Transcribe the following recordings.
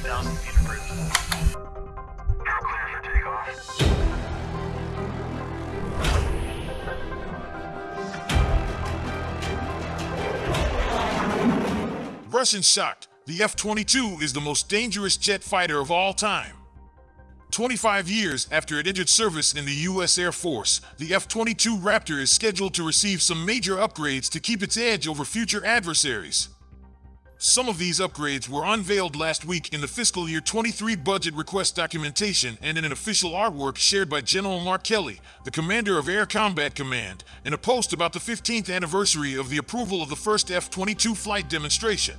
15,000 feet for takeoff. Russian shocked. The F 22 is the most dangerous jet fighter of all time. 25 years after it entered service in the U.S. Air Force, the F 22 Raptor is scheduled to receive some major upgrades to keep its edge over future adversaries. Some of these upgrades were unveiled last week in the fiscal year 23 budget request documentation and in an official artwork shared by General Mark Kelly, the commander of Air Combat Command, in a post about the 15th anniversary of the approval of the first F 22 flight demonstration.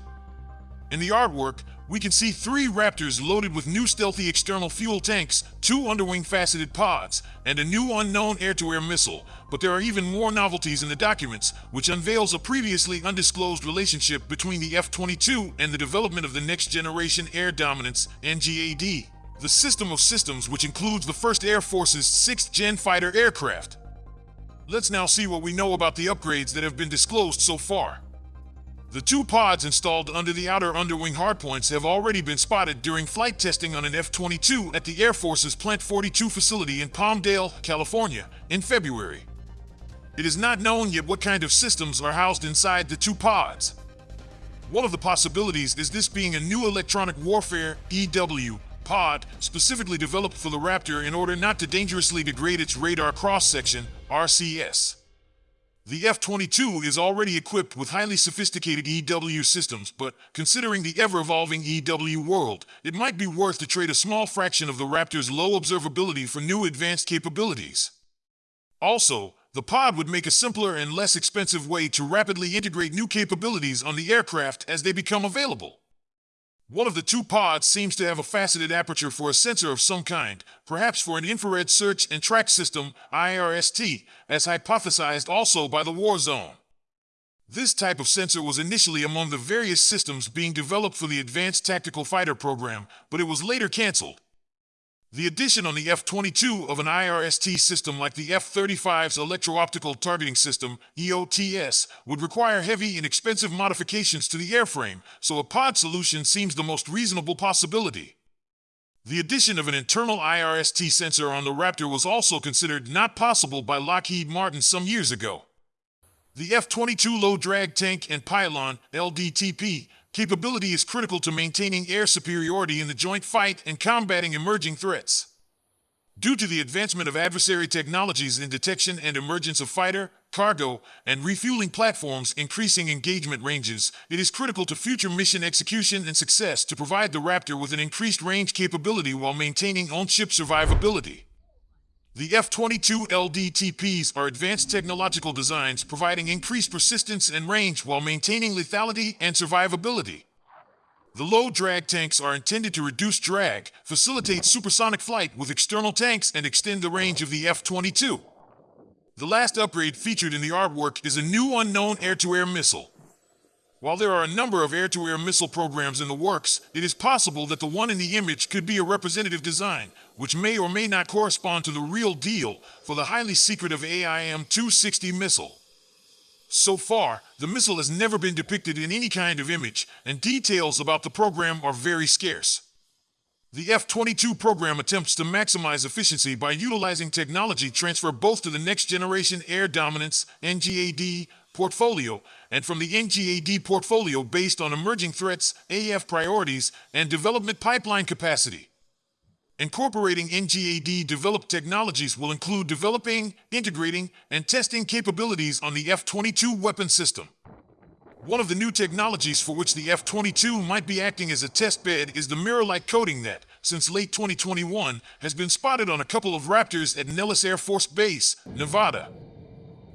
In the artwork, we can see three Raptors loaded with new stealthy external fuel tanks, two underwing faceted pods, and a new unknown air to air missile. But there are even more novelties in the documents, which unveils a previously undisclosed relationship between the F 22 and the development of the Next Generation Air Dominance NGAD, the system of systems which includes the first Air Force's sixth gen fighter aircraft. Let's now see what we know about the upgrades that have been disclosed so far. The two pods installed under the outer underwing hardpoints have already been spotted during flight testing on an F 22 at the Air Force's Plant 42 facility in Palmdale, California, in February. It is not known yet what kind of systems are housed inside the two pods. One of the possibilities is this being a new electronic warfare EW pod specifically developed for the Raptor in order not to dangerously degrade its radar cross section, RCS. The F 22 is already equipped with highly sophisticated EW systems, but considering the ever evolving EW world, it might be worth to trade a small fraction of the Raptor's low observability for new advanced capabilities. Also, the pod would make a simpler and less expensive way to rapidly integrate new capabilities on the aircraft as they become available. One of the two pods seems to have a faceted aperture for a sensor of some kind, perhaps for an infrared search and track system, IRST, as hypothesized also by the Warzone. This type of sensor was initially among the various systems being developed for the Advanced Tactical Fighter program, but it was later canceled. The addition on the F 22 of an IRST system like the F 35's Electro Optical Targeting System, EOTS, would require heavy and expensive modifications to the airframe, so a pod solution seems the most reasonable possibility. The addition of an internal IRST sensor on the Raptor was also considered not possible by Lockheed Martin some years ago. The F 22 low drag tank and pylon, LDTP, capability is critical to maintaining air superiority in the joint fight and combating emerging threats. Due to the advancement of adversary technologies in detection and emergence of fighter, cargo, and refueling platforms increasing engagement ranges, it is critical to future mission execution and success to provide the Raptor with an increased range capability while maintaining on-ship survivability. The F 22 LDTPs are advanced technological designs providing increased persistence and range while maintaining lethality and survivability. The low drag tanks are intended to reduce drag, facilitate supersonic flight with external tanks, and extend the range of the F 22. The last upgrade featured in the artwork is a new unknown air to air missile. While there are a number of air to air missile programs in the works, it is possible that the one in the image could be a representative design, which may or may not correspond to the real deal for the highly secretive AIM 260 missile. So far, the missile has never been depicted in any kind of image, and details about the program are very scarce. The F 22 program attempts to maximize efficiency by utilizing technology transfer both to the next generation air dominance NGAD portfolio and from the NGAD portfolio based on emerging threats, AF priorities, and development pipeline capacity. Incorporating NGAD developed technologies will include developing, integrating, and testing capabilities on the F 22 weapon system. One of the new technologies for which the F 22 might be acting as a test bed is the mirror like coating that, since late 2021, has been spotted on a couple of Raptors at Nellis Air Force Base, Nevada.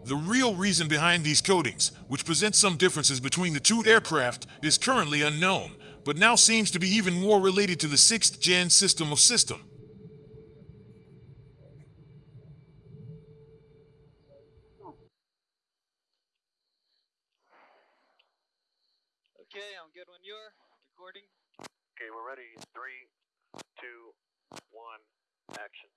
The real reason behind these coatings, which present some differences between the two aircraft, is currently unknown, but now seems to be even more related to the sixth gen system of system. Okay, I'm good when you're recording. Okay, we're ready. Three, two, one, action.